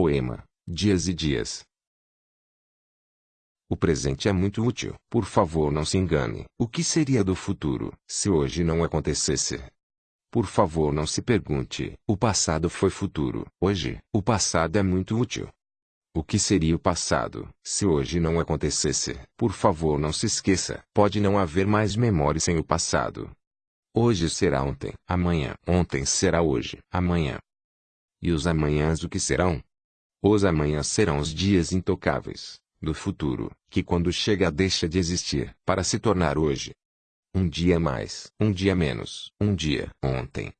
Poema, Dias e Dias. O presente é muito útil. Por favor não se engane. O que seria do futuro, se hoje não acontecesse? Por favor não se pergunte, o passado foi futuro. Hoje, o passado é muito útil. O que seria o passado, se hoje não acontecesse? Por favor não se esqueça. Pode não haver mais memória sem o passado. Hoje será ontem, amanhã. Ontem será hoje, amanhã. E os amanhãs o que serão? Os amanhãs serão os dias intocáveis, do futuro, que quando chega deixa de existir, para se tornar hoje. Um dia mais, um dia menos, um dia, ontem,